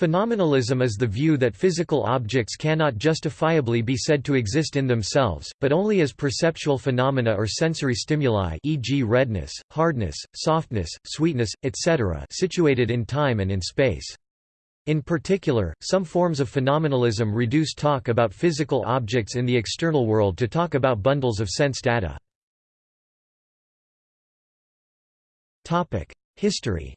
Phenomenalism is the view that physical objects cannot justifiably be said to exist in themselves, but only as perceptual phenomena or sensory stimuli e.g. redness, hardness, softness, sweetness, etc. situated in time and in space. In particular, some forms of phenomenalism reduce talk about physical objects in the external world to talk about bundles of sense data. History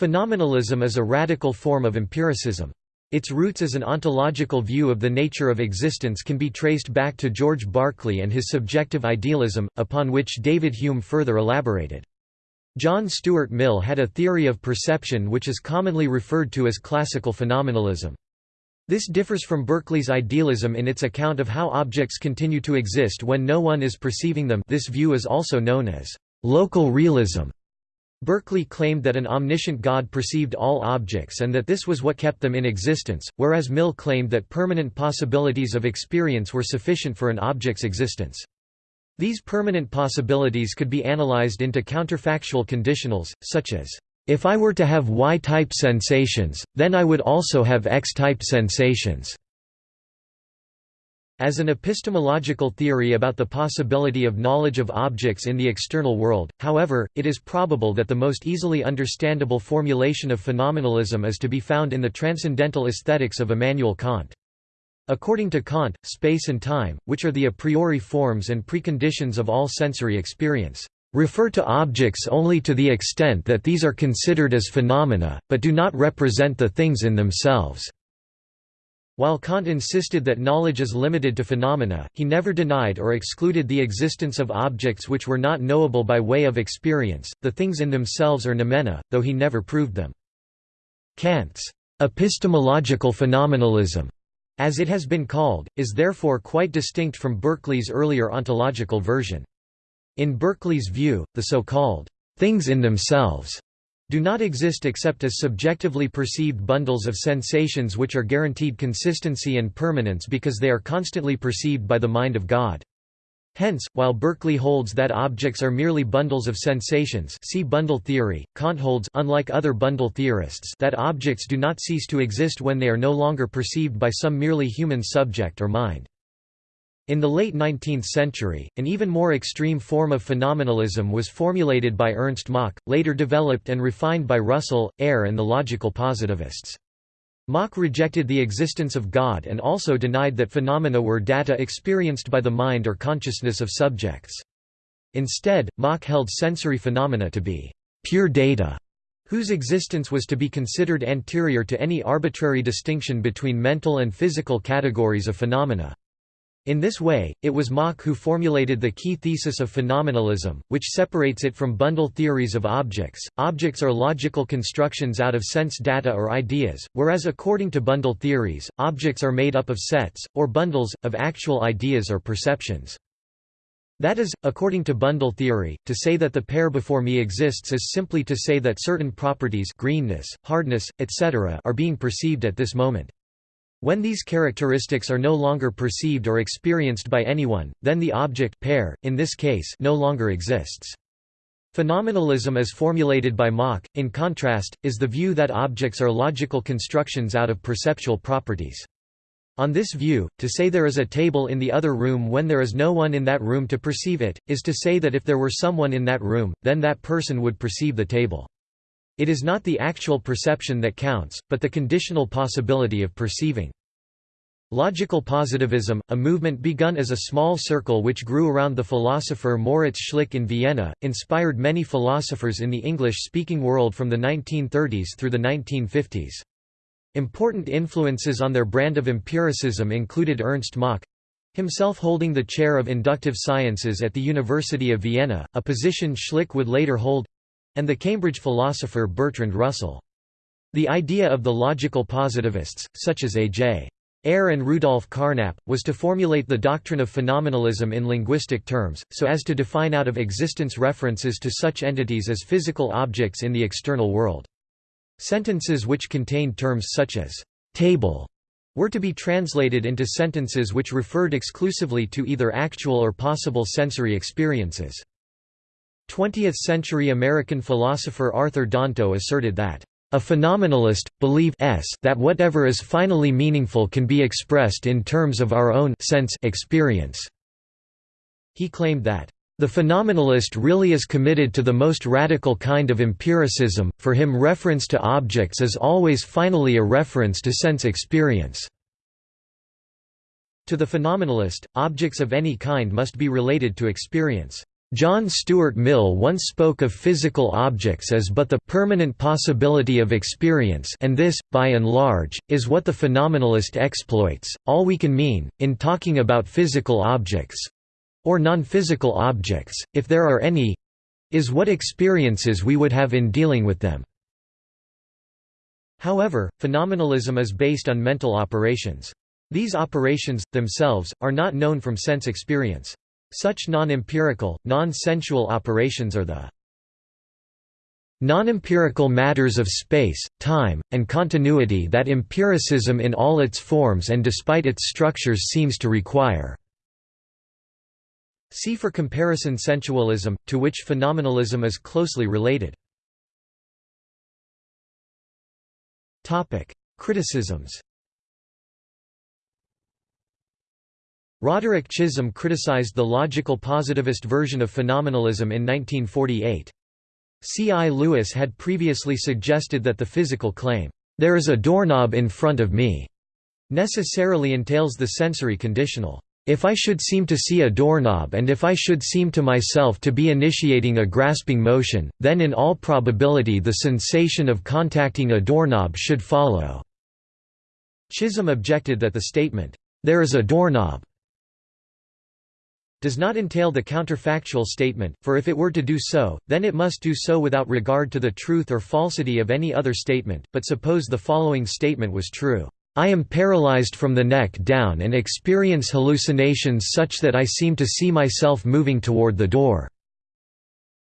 Phenomenalism is a radical form of empiricism. Its roots as an ontological view of the nature of existence can be traced back to George Berkeley and his subjective idealism, upon which David Hume further elaborated. John Stuart Mill had a theory of perception which is commonly referred to as classical phenomenalism. This differs from Berkeley's idealism in its account of how objects continue to exist when no one is perceiving them this view is also known as local realism. Berkeley claimed that an omniscient God perceived all objects and that this was what kept them in existence, whereas Mill claimed that permanent possibilities of experience were sufficient for an object's existence. These permanent possibilities could be analyzed into counterfactual conditionals, such as, "...if I were to have Y-type sensations, then I would also have X-type sensations." As an epistemological theory about the possibility of knowledge of objects in the external world, however, it is probable that the most easily understandable formulation of phenomenalism is to be found in the transcendental aesthetics of Immanuel Kant. According to Kant, space and time, which are the a priori forms and preconditions of all sensory experience, refer to objects only to the extent that these are considered as phenomena, but do not represent the things in themselves. While Kant insisted that knowledge is limited to phenomena, he never denied or excluded the existence of objects which were not knowable by way of experience, the things in themselves are noumena, though he never proved them. Kant's epistemological phenomenalism, as it has been called, is therefore quite distinct from Berkeley's earlier ontological version. In Berkeley's view, the so-called things in themselves do not exist except as subjectively perceived bundles of sensations which are guaranteed consistency and permanence because they are constantly perceived by the mind of God. Hence, while Berkeley holds that objects are merely bundles of sensations see bundle theory, Kant holds unlike other bundle theorists that objects do not cease to exist when they are no longer perceived by some merely human subject or mind. In the late 19th century, an even more extreme form of phenomenalism was formulated by Ernst Mach, later developed and refined by Russell, Ayer and the logical positivists. Mach rejected the existence of God and also denied that phenomena were data experienced by the mind or consciousness of subjects. Instead, Mach held sensory phenomena to be pure data, whose existence was to be considered anterior to any arbitrary distinction between mental and physical categories of phenomena. In this way, it was Mach who formulated the key thesis of phenomenalism, which separates it from bundle theories of objects. Objects are logical constructions out of sense data or ideas, whereas according to bundle theories, objects are made up of sets, or bundles, of actual ideas or perceptions. That is, according to bundle theory, to say that the pear before me exists is simply to say that certain properties greenness, hardness, etc. are being perceived at this moment. When these characteristics are no longer perceived or experienced by anyone, then the object pear, in this case, no longer exists. Phenomenalism as formulated by Mach, in contrast, is the view that objects are logical constructions out of perceptual properties. On this view, to say there is a table in the other room when there is no one in that room to perceive it, is to say that if there were someone in that room, then that person would perceive the table. It is not the actual perception that counts, but the conditional possibility of perceiving. Logical positivism, a movement begun as a small circle which grew around the philosopher Moritz Schlick in Vienna, inspired many philosophers in the English-speaking world from the 1930s through the 1950s. Important influences on their brand of empiricism included Ernst Mach, himself holding the chair of inductive sciences at the University of Vienna, a position Schlick would later hold, and the Cambridge philosopher Bertrand Russell. The idea of the logical positivists, such as A.J. Ayer and Rudolf Carnap, was to formulate the doctrine of phenomenalism in linguistic terms, so as to define out of existence references to such entities as physical objects in the external world. Sentences which contained terms such as «table» were to be translated into sentences which referred exclusively to either actual or possible sensory experiences. 20th-century American philosopher Arthur Danto asserted that a phenomenalist, believes that whatever is finally meaningful can be expressed in terms of our own sense experience. He claimed that, "...the phenomenalist really is committed to the most radical kind of empiricism, for him reference to objects is always finally a reference to sense experience." To the phenomenalist, objects of any kind must be related to experience. John Stuart Mill once spoke of physical objects as but the permanent possibility of experience and this, by and large, is what the phenomenalist exploits. All we can mean, in talking about physical objects—or non-physical objects, if there are any—is what experiences we would have in dealing with them. However, phenomenalism is based on mental operations. These operations, themselves, are not known from sense experience. Such non-empirical, non-sensual operations are the non-empirical matters of space, time, and continuity that empiricism in all its forms and despite its structures seems to require. See for comparison sensualism, to which phenomenalism is closely related. Criticisms Roderick Chisholm criticized the logical positivist version of phenomenalism in 1948. C. I. Lewis had previously suggested that the physical claim, "'There is a doorknob in front of me' necessarily entails the sensory conditional, "'If I should seem to see a doorknob and if I should seem to myself to be initiating a grasping motion, then in all probability the sensation of contacting a doorknob should follow." Chisholm objected that the statement, "'There is a doorknob' does not entail the counterfactual statement, for if it were to do so, then it must do so without regard to the truth or falsity of any other statement, but suppose the following statement was true. I am paralyzed from the neck down and experience hallucinations such that I seem to see myself moving toward the door.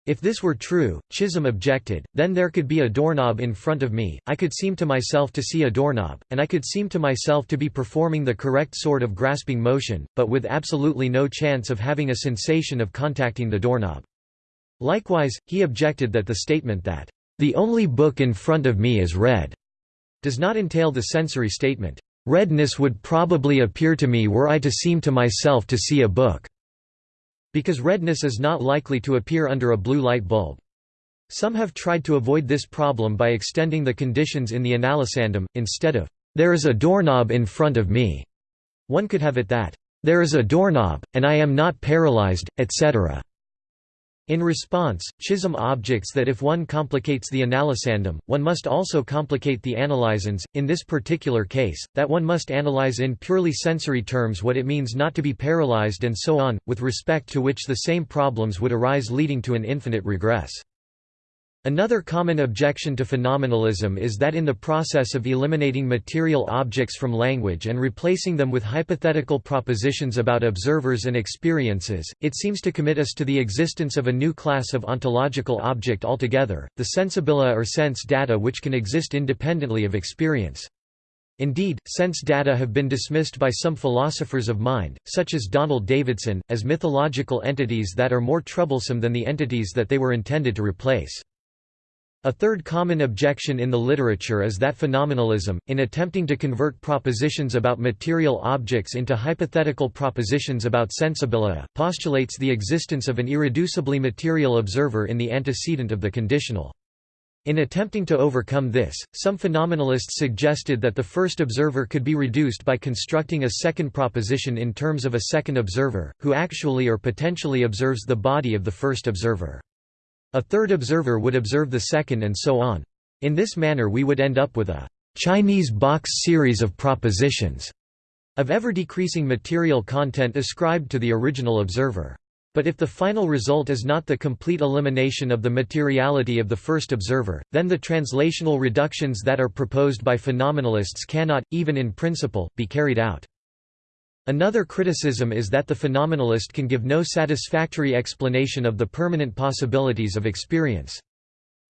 If this were true, Chisholm objected, then there could be a doorknob in front of me, I could seem to myself to see a doorknob, and I could seem to myself to be performing the correct sort of grasping motion, but with absolutely no chance of having a sensation of contacting the doorknob. Likewise, he objected that the statement that, "...the only book in front of me is red," does not entail the sensory statement, "...redness would probably appear to me were I to seem to myself to see a book." Because redness is not likely to appear under a blue light bulb. Some have tried to avoid this problem by extending the conditions in the analysandum, instead of, "'There is a doorknob in front of me'", one could have it that, "'There is a doorknob, and I am not paralyzed, etc.' In response, Chisholm objects that if one complicates the analysandum, one must also complicate the analysans, in this particular case, that one must analyze in purely sensory terms what it means not to be paralyzed and so on, with respect to which the same problems would arise leading to an infinite regress. Another common objection to phenomenalism is that in the process of eliminating material objects from language and replacing them with hypothetical propositions about observers and experiences, it seems to commit us to the existence of a new class of ontological object altogether, the sensibilia or sense data which can exist independently of experience. Indeed, sense data have been dismissed by some philosophers of mind, such as Donald Davidson, as mythological entities that are more troublesome than the entities that they were intended to replace. A third common objection in the literature is that phenomenalism, in attempting to convert propositions about material objects into hypothetical propositions about sensibilia, postulates the existence of an irreducibly material observer in the antecedent of the conditional. In attempting to overcome this, some phenomenalists suggested that the first observer could be reduced by constructing a second proposition in terms of a second observer, who actually or potentially observes the body of the first observer. A third observer would observe the second and so on. In this manner we would end up with a Chinese box series of propositions of ever-decreasing material content ascribed to the original observer. But if the final result is not the complete elimination of the materiality of the first observer, then the translational reductions that are proposed by phenomenalists cannot, even in principle, be carried out. Another criticism is that the phenomenalist can give no satisfactory explanation of the permanent possibilities of experience.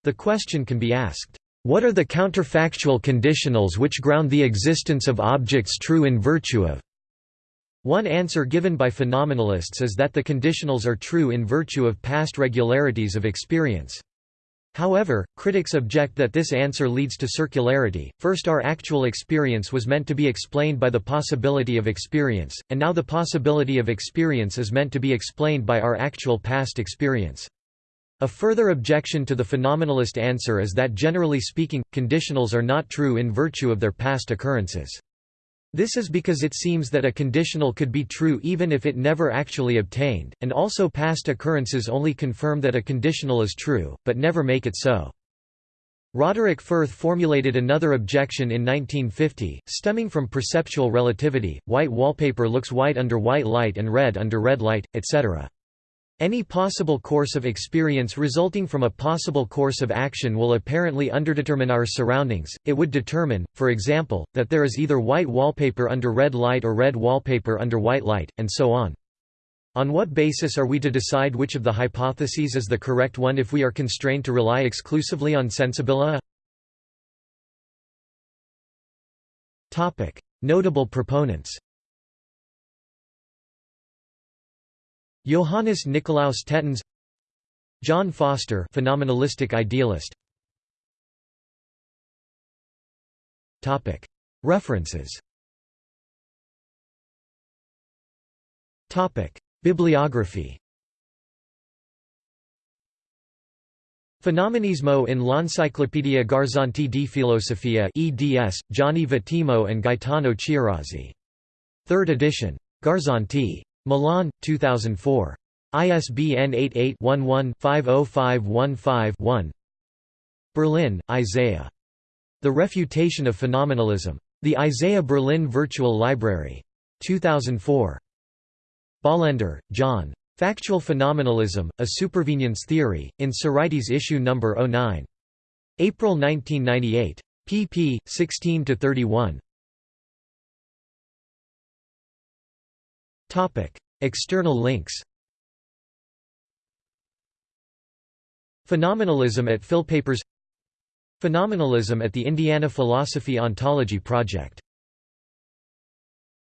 The question can be asked, what are the counterfactual conditionals which ground the existence of objects true in virtue of One answer given by phenomenalists is that the conditionals are true in virtue of past regularities of experience. However, critics object that this answer leads to circularity. First, our actual experience was meant to be explained by the possibility of experience, and now the possibility of experience is meant to be explained by our actual past experience. A further objection to the phenomenalist answer is that generally speaking, conditionals are not true in virtue of their past occurrences. This is because it seems that a conditional could be true even if it never actually obtained, and also past occurrences only confirm that a conditional is true, but never make it so. Roderick Firth formulated another objection in 1950, stemming from perceptual relativity, white wallpaper looks white under white light and red under red light, etc. Any possible course of experience resulting from a possible course of action will apparently underdetermine our surroundings, it would determine, for example, that there is either white wallpaper under red light or red wallpaper under white light, and so on. On what basis are we to decide which of the hypotheses is the correct one if we are constrained to rely exclusively on sensibilia? Notable proponents Johannes Nicolaus Tetens John Foster phenomenalistic idealist Topic References Topic Bibliography Fenomenismo in l'Enciclopedia Garzanti di Filosofia eds, Gianni Vattimo and Gaetano Chiurazzi. Third edition. Garzanti. Milan, 2004. ISBN 88-11-50515-1 Berlin, Isaiah. The Refutation of Phenomenalism. The Isaiah Berlin Virtual Library. 2004. Bolender, John. Factual Phenomenalism, A Supervenience Theory, in Sorites issue No. 09. April 1998. pp. 16–31. External links Phenomenalism at Philpapers Phenomenalism at the Indiana Philosophy Ontology Project